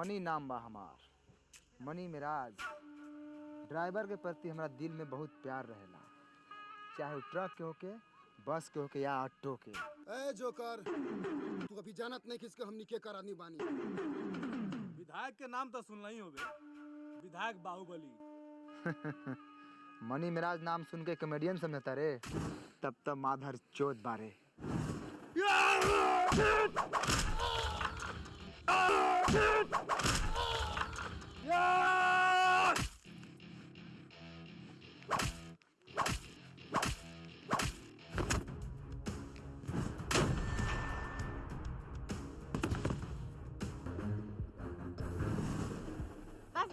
Money नाम बा हमार। मनी मिराज ड्राइवर के प्रति हमरा दिल में बहुत प्यार रहेला। चाहे वो ट्रक के होके बस के होके या ऑटो के। ए जोकर तू अभी जानत नहीं किसके हमनी के कर आदमी बानी। विधायक के नाम तो सुनना ही होबे। विधायक बाहुबली। मनी मिराज नाम सुन के कॉमेडियन समझता रे। तब तब माधर चोत बारे। बस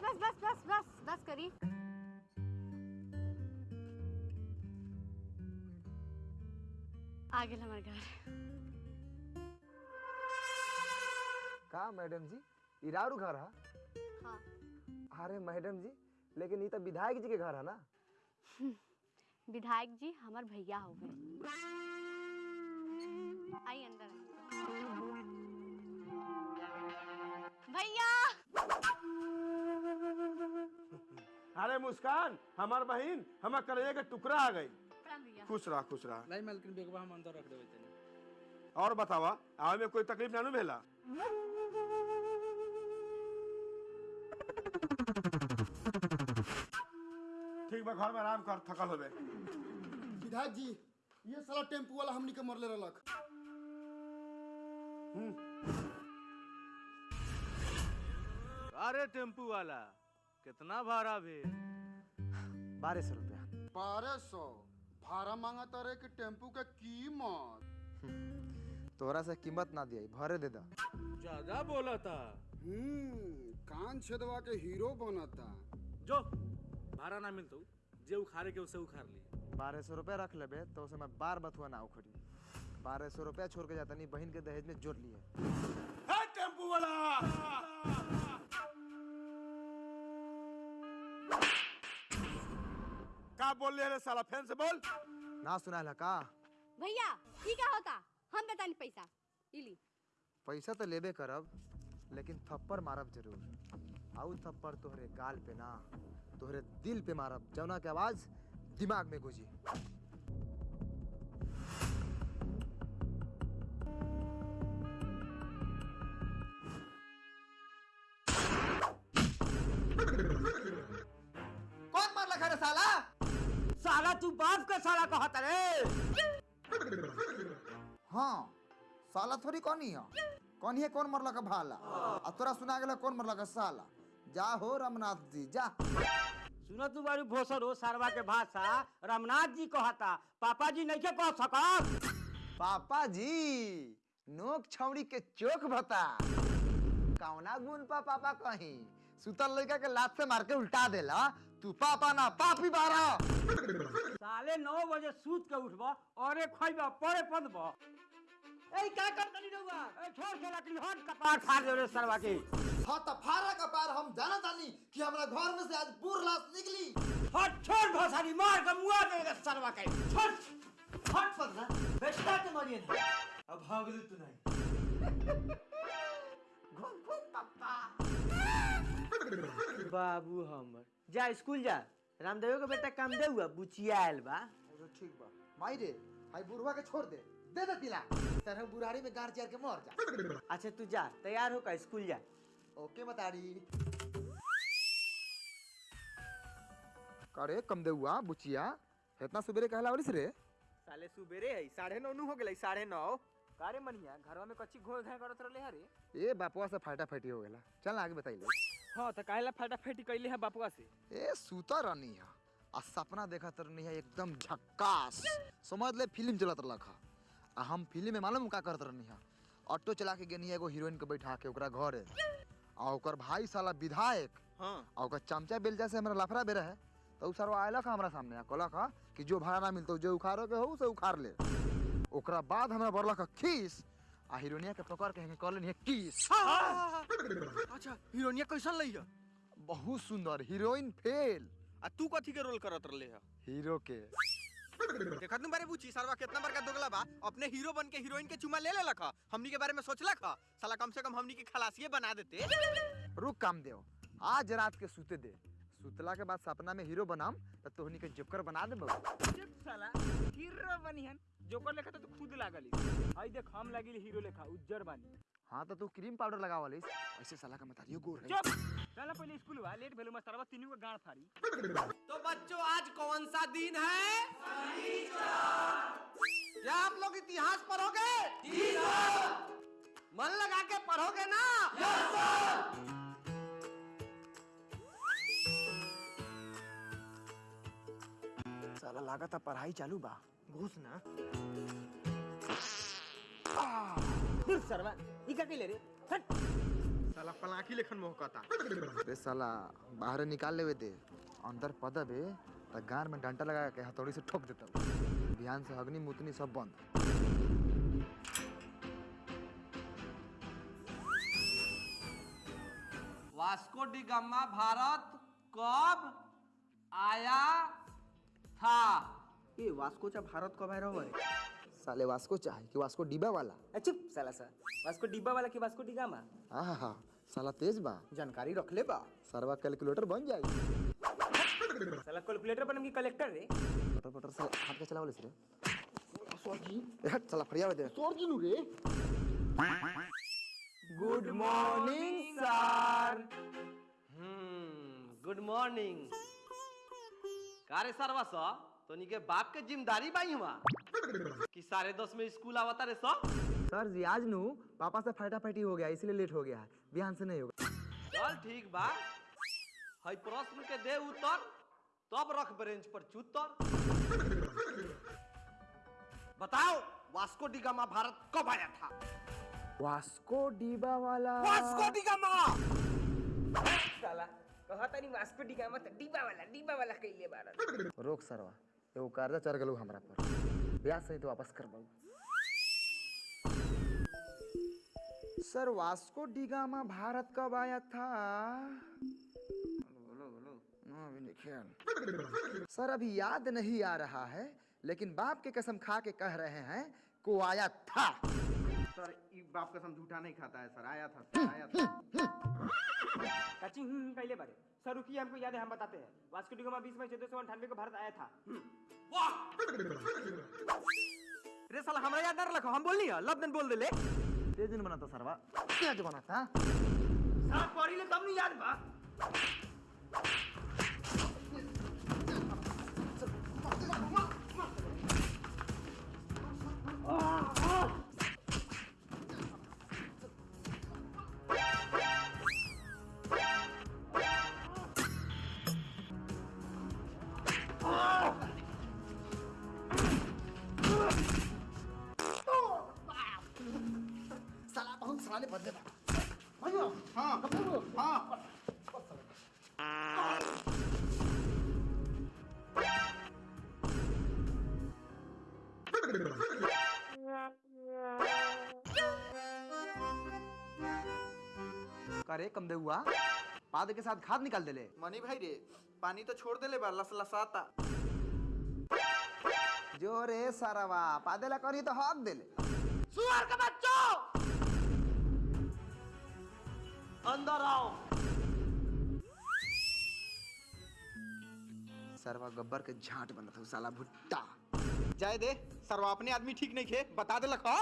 बस बस बस बस बस करी। आ गेल घर। का मैडम जी? इरारू घर है? हाँ। अरे मैडम जी लेकिन ये तो विधायक जी के घर है ना? विधायक जी हमार भैया हो गए। आई अंदर भैया! अरे मुस्कान हमार बहन हमार कलेजे के टुकड़ा आ गई। खुश रहा खुश रहा। नहीं मालकिन बेगवा हम अंदर रख देवे तनी। और बतावा आवे में कोई तकलीफ़ ना नु भेला? ठीक बा घर में आराम कर थकल होबे। विधायक जी ये साला टेंपू वाला हमनी के मरले रहलक। अरे टेंपू वाला कितना भाड़ा भी बारह सौ रुपया। बारह सौ? भाड़ा मांगा तारे कि टेंपू के कीमत? तोहरा से कीमत ना दिया भरे दे दा। ज़्यादा बोला था। हम्म कान छेदवा के हीरो बनता जो भाड़ा ना मिलतो जे उखाड़े के उसे उखाड़ ली बारह सौ रुपया रख लेबे तो उसे मैं बार बथुआ ना उखड़ी। बारह सौ रुपया छोड़ के जाता नहीं बहन के दहेज में जोड़ लिए। टेंपू वाला! का बोल रहे रे साला फ़ैन से बोल। ना सुना है का? भैया ई का होता। हम बतानी पैसा। इली। पैसा तो लेबे करब लेकिन थप्पड़ मारब ज़रूर। आउ थप्पड़ तोहरे गाल पे ना तोहरे दिल पे मारब। जौना के आवाज़ दिमाग में गुजी कौन मार लखा रे साला? साला तू बाप का साला कहता रे। हाँ साला थोड़ी कौन ही है? कौन है कौन मरला का भाला? आ तोरा सुना गेला कौन मरला का साला? जा हो रमनाथ जी जा। सुनो तू बारू भोसर हो सारवा के भाषा रामनाथ जी कहता पापा जी नहीं के कह सकत? पापा जी नोक छौड़ी के चोक बता कौना गुण पा पापा कहीं? सुतल लड़का के लात से मार के उल्टा देला। तू पापा ना पापी बारा साले नौ बजे सूत के उठबा और खइबा पड़े पदबा। ए का कर तनी रहुआ ए छोड़ के लकड़ी हट कपार फाड़ दे रे सरवा के हाँ तो फारा का पार हम जाना तानी कि हमारा घर में से आज बुर लाश निकली। हट छोड़ भोसरी मार के मुआ दे रे सरवा के छोड़। हट पगला बेटा के मारिए ना। अब भागलू तू नहीं। बाबू हमर। जा स्कूल जा। रामदेव के बेटा काम दे हुआ बुचिया आयल बा ठीक बा। माई रे हाई बुढ़वा के छोड़ दे। दे दे तिला तरह बुढ़ारी में गार चार के मर जा। अच्छा तू जा तैयार हो का स्कूल जा। ओके बताड़ी करे कम दे हुआ बुचिया। इतना सुबेरे कहला वाली रे। साले सुबेरे है साढ़े नौ हो गेलै साढ़े नौ। कारे मनिया घरवा में कच्ची घोल घाय करत रहले हरे। ए बापुआ से फाटा फाटी हो गेला। चल आगे बताइले हाँ तो काहेला फटाफटी कैले है बापुआ से? ए सूता रहनी है। आ सपना देखा रहनी है एकदम झक्कास। समझ ले फ़िल्म चलत रखा आ हम फ़िल्म में मालूम का करत रहनी है। ऑटो चला के गेनी एगो हीरोइन के बैठा के ओकरा घरे। आ ओकर भाई साला विधायक हाँ। आ ओकर चमचा बेलजा से हमरा लफड़ा बेरा है तो उ सरवा आयलक हमरा सामने आ कहलक हा कि जो भाड़ा ना मिलतो जो उखाड़ो के हो से उखाड़ ले। ओकरा बाद हमरा बरलक खीस। आ हीरोइनिया के पकड़ के कर लेनी किस। अच्छा हीरोइनिया कैसन लई है? बहुत सुंदर हीरोइन फेल। आ तू कथी के रोल करत रहले है? हीरो के। देखत नु बारे पूछी? सरवा कितना बड़का दोगला बा? अपने हीरो बन के हीरोइन के चुमा ले ले लखा हमनी के बारे में सोच लखा साला कम से कम हमनी के खलासिए बना देते। रुक काम देव आज रात के सूते दे। सुतला के बाद सपना में हीरो बनाम तो तोहनी के जिपकर बना दे चुप साला हीरो बनिहन। जोकर लेखा तो तू खुद लागली आई देख हम लागिल हीरो लेखा उज्जर बानी। हाँ तो तू क्रीम पाउडर लगावलिस ऐसे साला का मतारियो गोर है। चुप! चला पहले स्कूल बा लेट भेलु मस्तरवा तीनों का गांड फाड़ी तो बच्चों आज कौन सा दिन है? क्या आप लोग इतिहास पढ़ोगे? मन लगा के पढ़ोगे ना? साला लागत पढ़ाई चालू बा। घुस ना। दूर सरवा। ई का के ले रे? हट। साला पलाकी लेखन मोहकता। रे साला बाहर निकाल लेवे दे। अंदर पदब त गार में डंटा लगा के हथौड़ी से ठोक देता ध्यान से अग्नि मुतनी सब बंद। वास्को डी गामा भारत कब आया? था ए वास्को चा भारत कब आया रहो साले वास्को चाहे कि वास्को डिबा वाला? चुप साला सा। वास्को डिब्बा वाला की वास्को डिगामा आहा हा साला तेज बा। जानकारी रख ले बा। सरवा कैलकुलेटर बन जाई साला कैलकुलेटर बनम की कलेक्टर रे? पटर पटर साला हाथ के चलावले रे? ए हट साला फरिया दे। Good morning sir. हम्म गुड मॉर्निंग। कारे सरवा सा? तो के बाप के ज़िम्मेदारी बाई हुआ। कि साढ़े दस में स्कूल आवता रे सा? सर जी आज नु पापा से फटाफटी हो गया इसलिए लेट हो गया है। बिहान से नहीं होगा। चल ठीक बा। हई प्रश्न के दे उत्तर। तब रख बेंच पर चुतर। बताओ वास्को डी गामा भारत कब आया था? वास्को डिबा वाला। वास्को डी गामा साला। कहता नहीं वास्को डिगामा त डिब्बा वाला डिब्बा वाला कइले बारन रोक सरवा एगो कर्जा चढ़ गलू हमरा पर। ब्याज सही तो वापस कर सर वास्को डिगामा भारत कब आया था? अभी सर अभी याद नहीं आ रहा है लेकिन बाप के कसम खा के कह रहे हैं को आया था। सर बाप कसम झूठा नहीं खाता है सर। आया था सर आया था। काची हम्म बारे। सर रुकिए हमको याद है हम बताते हैं। वास्को डिगामा 20 मई 1498 को भारत आया था। रे साला हमरा याद ना रखो हम बोलनी है? लब दिन बोल देले। तेज दिन बना था सरवा। तेज बना था? साला पढ़ी ले तब नहीं याद बा। साला दे हुआ। पाद के साथ खाद निकाल देले। मनी भाई रे पानी तो छोड़ देले बा लस लसाता। जो रे सरवा पादेला करी तो हक देले। सुअर के बच्चों! अंदर आओ। सरवा गब्बर के झाट बनत हूँ साला भुट्टा। जाए दे सरवा अपने आदमी ठीक नहीं खे बता दे लखा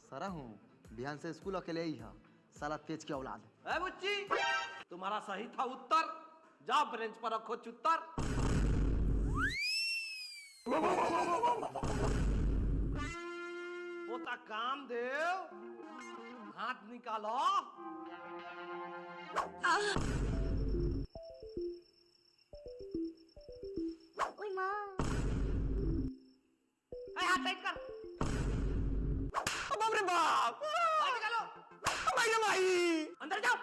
सरा हूँ बिहान से स्कूल अकेले ही है। साला तेज की औलाद। बुच्ची तुम्हारा सही था उत्तर। जाओ बेंच पर रखो चुत्तर। पोता काम देव हाथ निकालो। हाथ टाइट कर। बाप रे। बाप भाई रे भाई अंदर जाओ।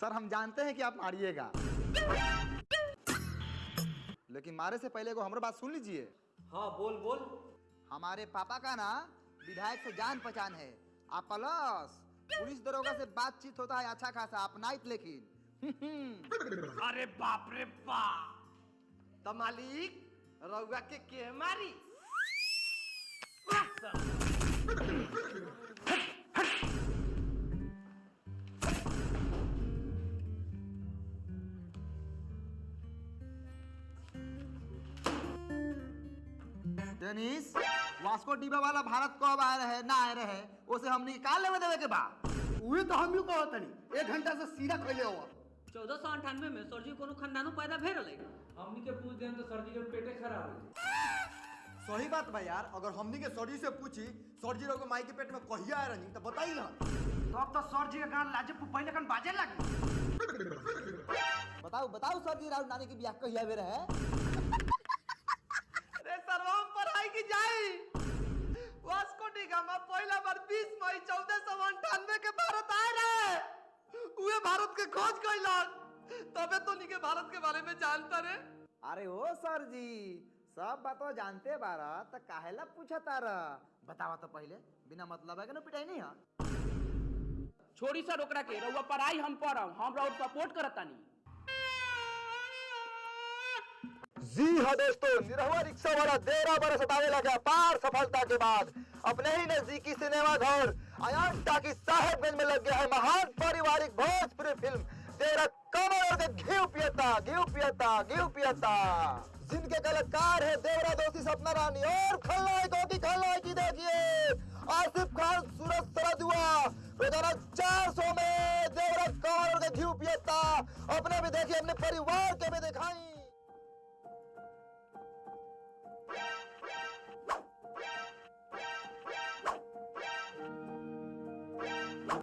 सर हम जानते हैं कि आप मारिएगा। लेकिन मारे से पहले को हमारी बात सुन लीजिए। हाँ बोल बोल। हमारे पापा का ना विधायक से जान पहचान है। आप प्लस पुलिस दरोगा से बातचीत होता है अच्छा खासा आप नाइट लेकिन। अरे बाप रे बाप। तो मालिक रउआ के के मारी। टेनिस वास्को डिबा वाला भारत कब आए रहे ना आए रहे उसे हमने का लेवे देवे के बा उहे तो हम कहो तनी एक घंटा से सीधा कहले हुआ। चौदह सौ अंठानवे में सर जी कोनो खानदानो पैदा भेल रहे हमनी के पूछ देम तो सर्दी के पेटे खराब हो। सही बात बा यार अगर हमनी के सर जी से पूछी सर जी लोग माई के पेट में कहिया आ रही तो बताई ना। तब तो सर जी के गान लाजे पहले कन बाजे लगी बताओ बताओ सर जी राहुल नानी की ब्याह कहिया बे रहे? रे सरवा पढ़ाई की जाई? वास्को डी गामा पहला बार 20 मई 1498 के भारत आए रहे। उहे भारत के खोज कइलक तबे तो नी के भारत के बारे में जानता रे अरे ओ सर जी सब बातों जानते बारा तो काहेला पूछा तारा बतावा तो पहले बिना मतलब है कि ना पिटाई नहीं है? छोड़ी सर ओकरा के रउआ पढ़ाई हम पढ़म हम रउआ सपोर्ट करतानी जी हाँ दोस्तों निरहुआ रिक्शा वाला देरा बरस हटाने लगा पार सफलता के बाद। अपने ही नजदीकी सिनेमा घर अयान टाकी साहेबगंज में लग गया है महान पारिवारिक भोजपुरी फ़िल्म। तेरा कमर और के घी पियता घी पियता घी पियता। जिनके कलाकार है देवरा दोषी सपना रानी और खलनायकों की खलनायकी देखिए आसिफ खान सूरज सरदुआ रोज़ाना चार सौ में देवरा कमर और के घी पियता अपने भी देखिए अपने परिवार के भी दिखाई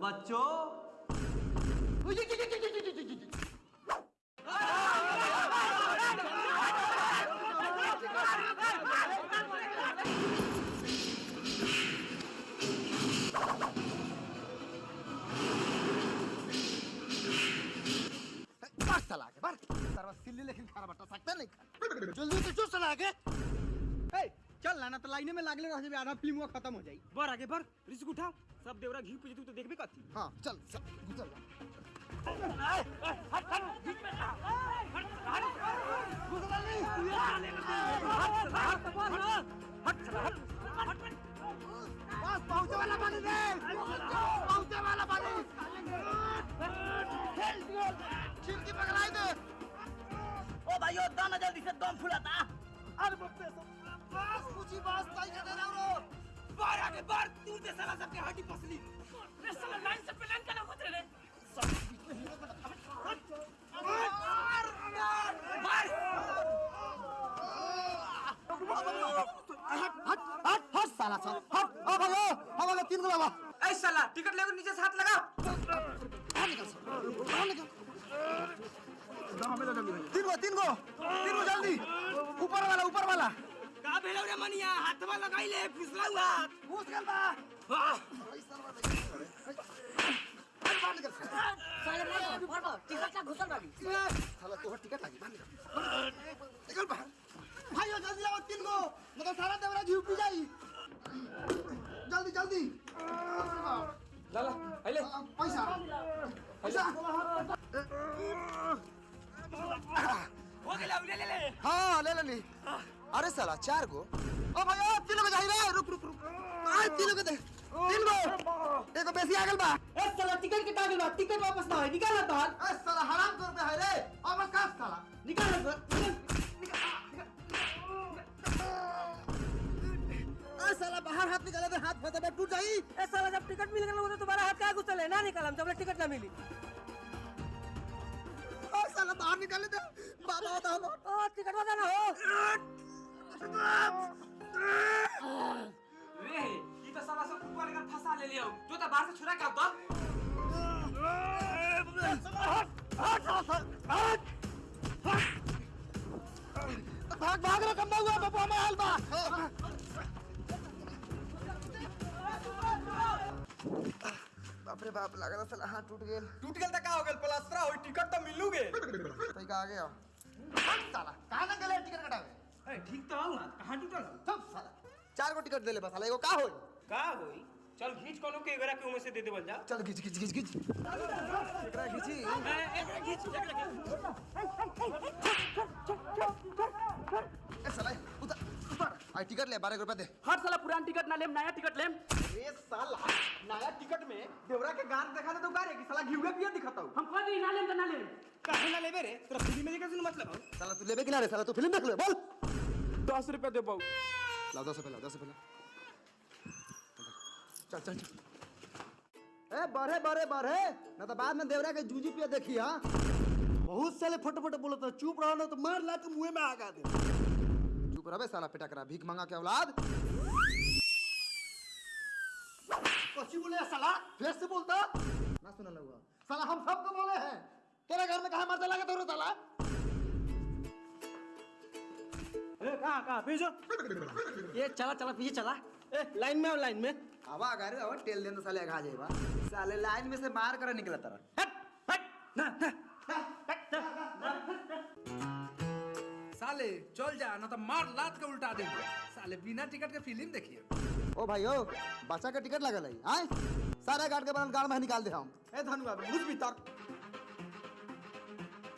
बच्चों सरवा सिल्ली लेकिन खाना बटा सकते नहीं खा जल्दी से चुस चला के चल ना तो लाइने में लागले रह जाबे आधा फ़िल्म खत्म हो जाई बर आगे बर रिस्क उठाओ सब देवरा घी पूजे तू तो देखबे कथी हाँ चल चल चल पहुँचे वाला पानी दे पहुँचे वाला पानी खिड़की पकड़ाई दे ओ भाइयों दम जल्दी से दम फुलाता अरे बाप रे बस पूछी बस ताई के दे रहा हूं बार आगे बार तू दे साला सबके हड्डी पसली रे साला लाइन से प्लान करा होत रे हट हट हट साला साला हट ओ भाइयों हमारे तीन गुलाबा ए साला टिकट लेकर नीचे हाथ लगा तीन गो तीन गो तीन गो जल्दी। ऊपर वाला ऊपर वाला। का भेलौ रे मनिया? हाथवा लगाई ले फिसला हुआ घुस गल बा साला तोहर टिकट लागी बाहर निकल। निकल बाहर। भाइयों जल्दी आओ तीन गो। मतलब सारा देवरा घी पी जाई। जल्दी जल्दी। लाला आइले। पैसा। पैसा। हो ले ले ले। हाँ ले ले ली। अरे साला चार गो। ओ भैया तीन गो जाई रे रुक रुक रुक। आय तीन गो दे तीन गो। एगो बेसी आ गेल बा। ए साला टिकट के टागल बा? टिकट वापस ना होई निकाल ना ए साला हराम कर पे है रे। अब का साला? निकाल ना ए साला बाहर हाथ निकाले तो हाथ फटे टूट जाई ए साला जब टिकट मिल गया तो तुम्हारा हाथ काहे घुसले ना निकालम जब टिकट ना मिली। ओ साला बाहर निकाले दे। बाबा होता हम ओ टिकट वाला ना हो। रे ई तो साला सब ऊपर लेकर फंसा ले लियो। जो तो बाहर से छुरा के आओ भाग भाग रे कम्बा हुआ बाबू हमें हाल बा बाप रे बाप लगा था साला हाथ टूट गेल। टूट गेल त का हो गेल? प्लास्टर होई टिकट त मिलू गे तई का आ गया साला कहाँ ना गेले टिकट कटावे? ए ठीक तो हूँ कहाँ टूटल? सब साला। चार गो टिकट देले बस साला एगो का होई? का होई? चल घीच कोनो के एकरा के उमे से दे देवल जा। चल खींच खींच खींच खींच। एकरा खींची। एकरा घीच एकरा घीच ए साला आई टिकट ले बारह रुपया दे। हर साला पुरान टिकट ना लेम नया टिकट लेम। ए साला नया टिकट में देवरा के गान देखा दे तो गारे की साला घिउरे पिया दिखाता हूँ। हम कह दी ना लेम त ना लेम? काहे ना लेबे रे? तोरा फ़िल्म में देखे सुन मतलब? साला तू लेबे कि ना रे? साला तू फ़िल्म देख ले बोल। दस रुपया दे पाऊ लाओ दस रुपया लाओ दस रुपया चल चल चल। ए बढ़े बढ़े बढ़े। ना तो बाद में देवरा के जूजी पिया देखी हाँ। बहुत साले फट फट बोलत चुप रहो ना तो मार ला के मुँह में आगा दे। चुप रहे साला पिटा करा भीख मांगा के औलाद? बोले साला? फिर से बोलता। ना सुना लगा। साला हम सबको बोले हैं। तेरे घर में कहा मरने लगे तो साला? ए कहाँ कहाँ? पीछे ये चला चला पीछे चला। ए लाइन में आओ लाइन में। हवा अगर अब टेल देन तो साले आगा जाएगा साले लाइन में से मार कर निकला तरह हट हट ना ना। साले चल जा ना तो मार लात के उल्टा दे। साले बिना टिकट के फ़िल्म देखिए। ओ भाई ओ बच्चा का टिकट लगल है आए? सारे गार्ड के बनल गाड़ में निकाल दे हम। ए धनुआ घुस भीतर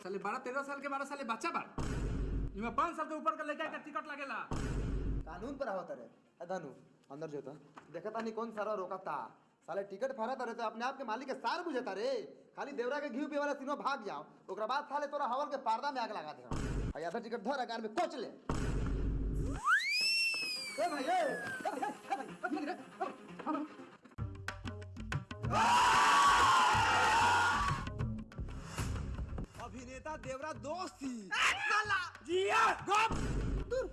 साले बारह तेरह साल के बारह साले बच्चा बार इमे पाँच साल के ऊपर के लड़का के टिकट लगेला। कानून पर आवत रे ए धनु अंदर जो तो। देखता नहीं कौन सारा रोकता। साले टिकट फरत रे तो अपने आप के मालिक के सार बुझता रे खाली देवरा के घी पिए वाला तीनों भाग जाओ। ओकरा बाद साले तोरा हवन के पर्दा में आग लगा दे हम आ टिकट धर अगार में कोच ले। ए भाई ए अभिनेता देवरा दोस्त। थी साला! जिया गप। दूर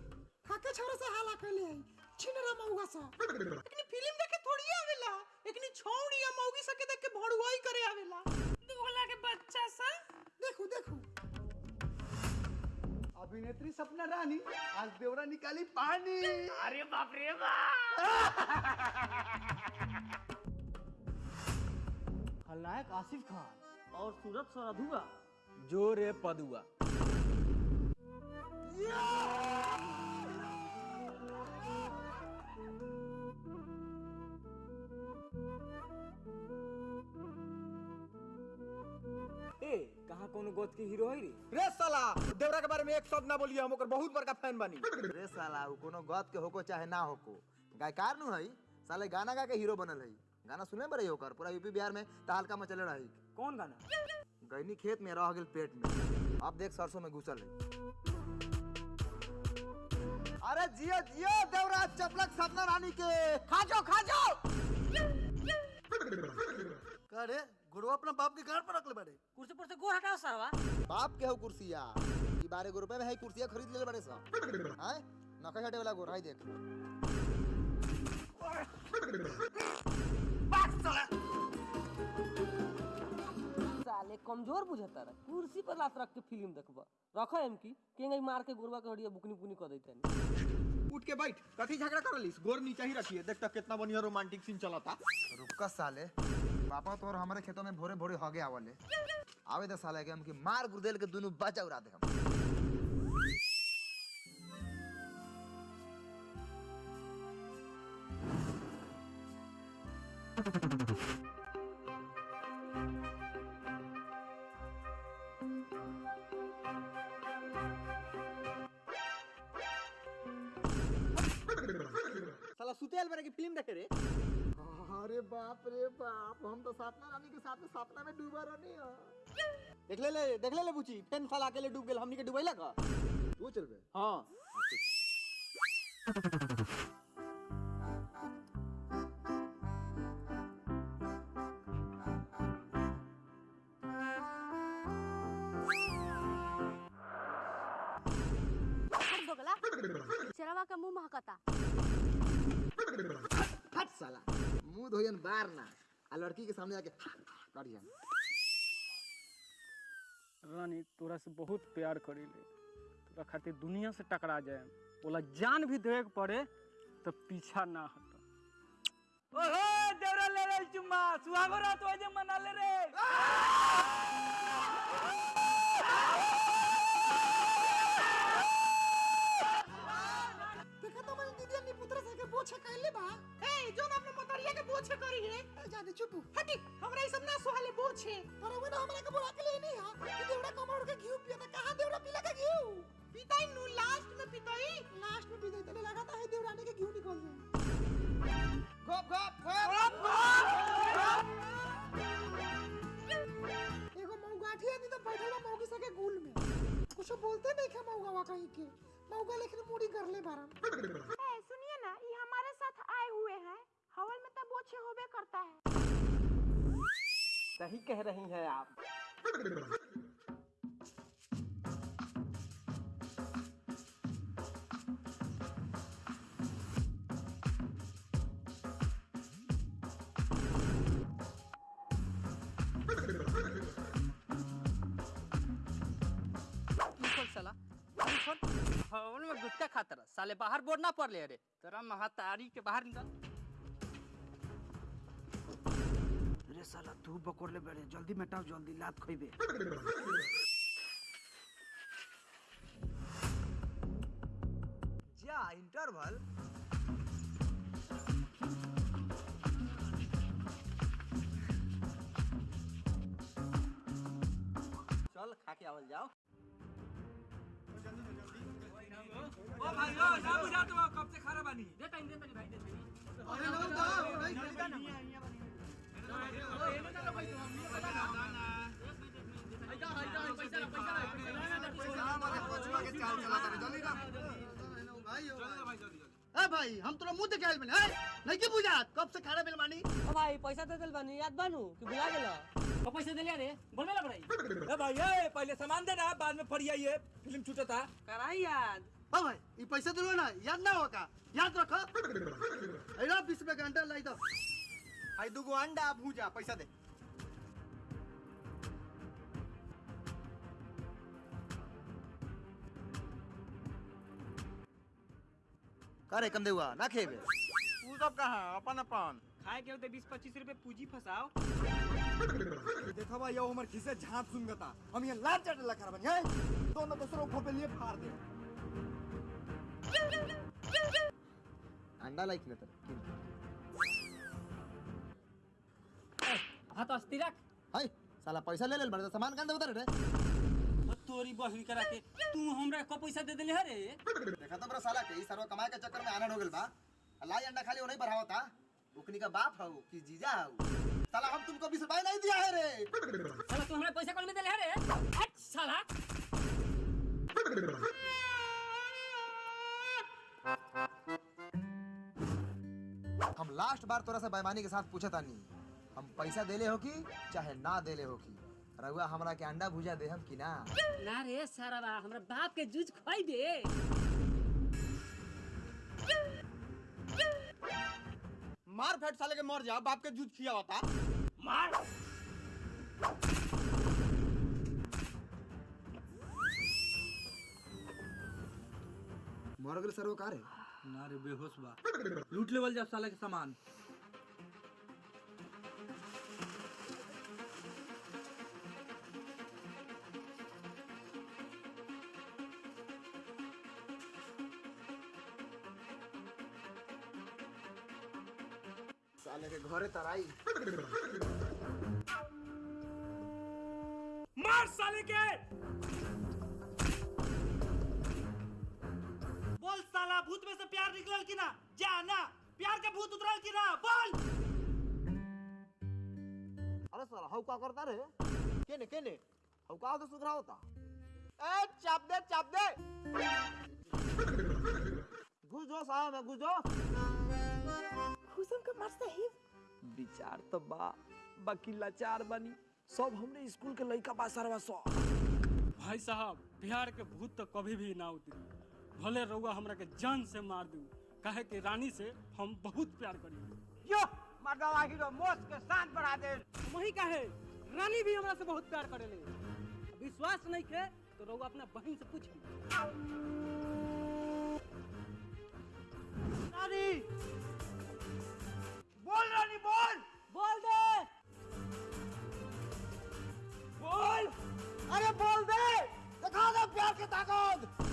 काके छोरा से हाला कइले आई। छिनरा मौगा सा। एकनी फ़िल्म देखे थोड़ी आवेला। एकनी छौड़ी या मौगी सके देख के भड़ुआई करे आवेला। दुगला के बच्चा सा। देखो देखो। अभिनेत्री सपना रानी आज देवरा निकाली पानी अरे बाप रे बाप खलनायक आसिफ खान. और सूरत सरधुआ. जोरे पदुआ. कोनो गोत के हीरो है रे रे साला देवरा के बारे में एक शब्द ना बोलिए हम ओकर बहुत बड़का फ़ैन बानी रे साला उ कोनो गत के होको चाहे ना होको गायकार नु हई साले गाना गा के हीरो बनल हई गाना सुने बरे ओकर पूरा यूपी बिहार में तहलका मचले रही कौन गाना गईनी खेत में रह गेल पेट में अब देख सरसों में घुसल है अरे जियो जियो देवराज चपलक सपना रानी के खा जाओ खा जाओ का रे गुरु अपना बाप के गाड़ पर रख ले बारे कुर्सी पर से गोर हटाओ सरवा। बाप के हो कुर्सिया ई बारह गो रुपए में है कुर्सिया खरीद ले बड़े सा हैं नका हटे वाला गोर हाई देख। साले कमज़ोर बुझता रहा। कुर्सी पर लात रख के फ़िल्म देखबा। रखो एम की केंगे मार के गुरवा के हड़िया बुकनी बुकनी कर देते उठ के बैठ कथी झगड़ा कर लिस गोर नीचे ही रखिए। देख तक कितना बढ़िया रोमांटिक सीन चलता। रुका साले। पापा तो और हमारे खेतों में भोरे भोरे हगे आवले। आवे दे साले के हम की मार गुर्देल के दोनों बचा उड़ा दे हम। साला सुतेल बारे की फ़िल्म देखे रे। अरे बाप रे बाप हम तो सपना रानी के साथ में सपना में डूबा रहनी हो। देख ले ले देख ले ले बुची टेन साल अकेले डूब गेल हमनी के डुबैला का? तू चल बे। हाँ। चरवा का मुँह महकता हट साला। मुँह धोयन बार ना। आ लड़की के सामने आके करिया रानी, तोरा से बहुत प्यार करी ले। तोरा खातिर दुनिया से टकरा जाए। बोला जान भी देवे के पड़े तो पीछा ना हट। ओहो, देवरा ले रे चुम्मा सुहागो रात जे मना ले रे पोछे कहले बा। ए जो ना अपने मोतरिया के पोछे कर जाने चुप हटी हमरा ई सब ना सोहाले बोछे पर वो ना हमरा के बोला के ले नहीं हाँ। कि देवड़ा कमर के घी पिया कहाँ देवड़ा पीला के घी पिताई नु लास्ट में पिताई। लास्ट में पिताई तने लगाता है देवराने के घी निकल जाए गप गप गप गप एगो मौगाठी आदमी तो बैठल बा मौगी सके गुल में। कुछ बोलते नहीं खे मौगावा कहीं के। मौगा लेकिन मुड़ी कर ले बारम। सुनिए ना, ये हमारे साथ आए हुए हैं। हवल में तब ओछे होबे करता है। सही कह रही हैं आप। साले बाहर बोर्ड ना पड़ ले रे तेरा महातारी के बाहर निकल। अरे साला तू बकोर ले बैठे जल्दी मेटाओ जल्दी लात खोइबे। जा इंटरवल चल खा के आवल जाओ। भाई ओ ना तो बानी भाई भाई मुँह देखाइल है नहीं की बुझात कब से खाना बिल मानी ओ भाई पैसा दे दिल बानी याद बानू कि भुला गेला ओ पैसे दे रे बोलबे ला बड़ाई ए भाई ए पहले सामान दे ना बाद में ये फ़िल्म छूटता कराई याद ओ भाई ये पैसा दिलो ना याद ना होगा याद रखो। अरे बीस रुपए का अंडा लाई दो। आई दुगो अंडा भूजा पैसा दे। करे कम देवा ना खेबे तू सब कहाँ अपन अपन। खाए के होते बीस पच्चीस रुपए पूंजी फंसाओ। देखा भाई यो हमर खिसे झांप सुनगता हम ये लाल चट लखा बन है? दोनों दूसरों को पे लिए फाड़ दे। अंडा लाइक न तर हाँ। तो अस्ती रख। हाय साला पैसा ले ले बड़े सामान कान दे उतर रे। तोरी बहिन करा के तू हमरा को पैसा दे देले रे देखा तो बड़ा साला के ई सरवा कमाए के चक्कर में आनंद हो गेल बा। लाई अंडा खाली नहीं बढ़ावता उकनी का बाप हऊ कि जीजा हऊ साला हम तुमको बीस रुपए नहीं दिया है रे। साला तू हमरा पैसा कौन में देले रे हट साला। लास्ट बार तोरा से बेईमानी के साथ पूछा तानी। हम पैसा देले हो की चाहे ना देले हो की? रहुआ हमरा के अंडा भुजा दे हम कि ना? ना रे सारा बा हमरा बाप के जूझ खोई दे। मार फेट साले के मर जा बाप के जूझ खिया होता। मार। मर गेल सरवा का रे ना रे बेहोश बा। लूट लेवल जब साला के सामान। साले के घरे तराई। मार साले के! प्यार निकलल कि ना? जा ना। प्यार के भूत उतरल कि ना? बोल। अरे साला हऊ का करता रे? केने केने? हऊ का तो सुधरा होता? ए चाप दे चाप दे। घुस जो साहब में घुस। जो हुसम के मर विचार तो बा बाकी लाचार बनी। सब हमने स्कूल के बा सरवा सो भाई साहब बिहार के भूत तो कभी भी ना उतरी। भले रउआ हमरा के जान से मार दू। काहे कि रानी से हम बहुत प्यार करी। यो मर्दा आखिर तो मोस के शांत बढ़ा दे। वही काहे? रानी भी हमरा से बहुत प्यार करेले। विश्वास नहीं के तो रउआ अपना बहन से पूछ। रानी! बोल रानी बोल! बोल दे। बोल! अरे बोल दे! दिखा दे प्यार की ताकत।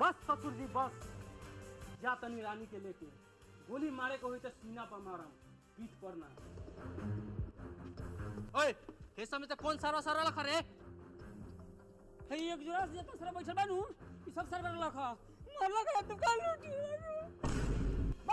बस ससुर जी बस। जा तनी रानी के लेके। गोली मारे को होई तो सीना पर मारा पीठ पर ना। ओए हे समय त कौन सारा सारा लखा रे? हे एक जोरा से त सारा बैठल बानू ई सब सारा लख मरला तू दुकान लूटी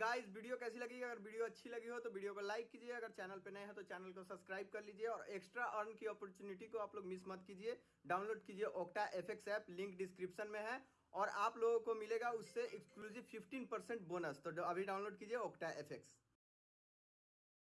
गाइस वीडियो कैसी लगी? अगर वीडियो अच्छी लगी हो तो वीडियो को लाइक कीजिए। अगर चैनल पे नए हैं तो चैनल को सब्सक्राइब कर लीजिए और एक्स्ट्रा अर्न की अपॉर्चुनिटी को आप लोग मिस मत कीजिए। डाउनलोड कीजिए Octa F app link description में है। और आप लोगों को मिलेगा उससे एक्सक्लूसिव 15% बोनस तो अभी डाउनलोड कीजिए ओक्टा एफ़